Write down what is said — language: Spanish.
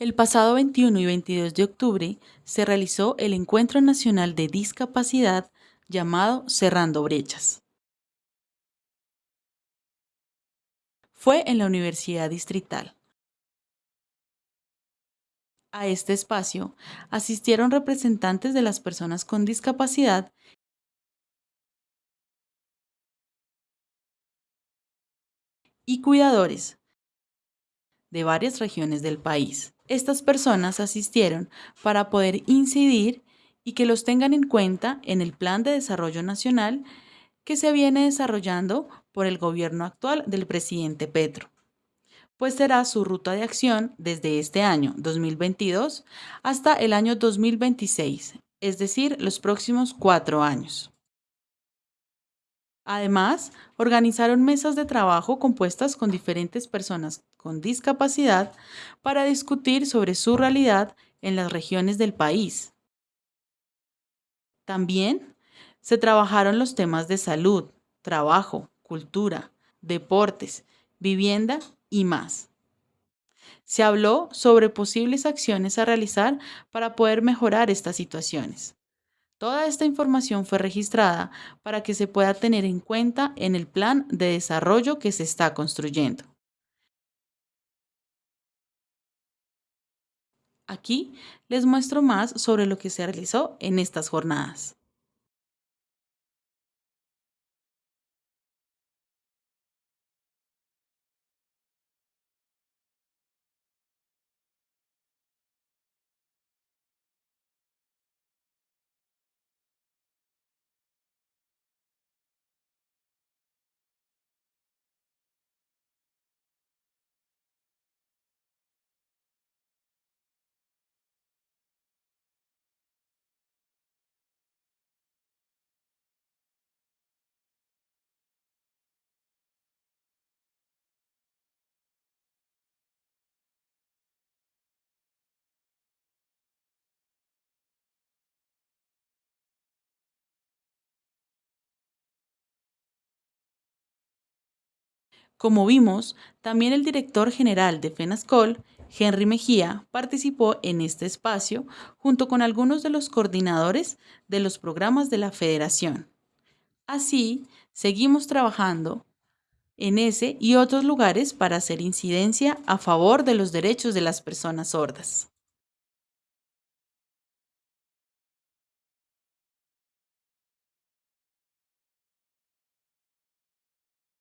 El pasado 21 y 22 de octubre se realizó el Encuentro Nacional de Discapacidad llamado Cerrando Brechas. Fue en la Universidad Distrital. A este espacio asistieron representantes de las personas con discapacidad y cuidadores de varias regiones del país. Estas personas asistieron para poder incidir y que los tengan en cuenta en el Plan de Desarrollo Nacional que se viene desarrollando por el gobierno actual del presidente Petro, pues será su ruta de acción desde este año 2022 hasta el año 2026, es decir, los próximos cuatro años. Además, organizaron mesas de trabajo compuestas con diferentes personas con discapacidad para discutir sobre su realidad en las regiones del país. También se trabajaron los temas de salud, trabajo, cultura, deportes, vivienda y más. Se habló sobre posibles acciones a realizar para poder mejorar estas situaciones. Toda esta información fue registrada para que se pueda tener en cuenta en el plan de desarrollo que se está construyendo. Aquí les muestro más sobre lo que se realizó en estas jornadas. Como vimos, también el director general de FENASCOL, Henry Mejía, participó en este espacio junto con algunos de los coordinadores de los programas de la federación. Así, seguimos trabajando en ese y otros lugares para hacer incidencia a favor de los derechos de las personas sordas.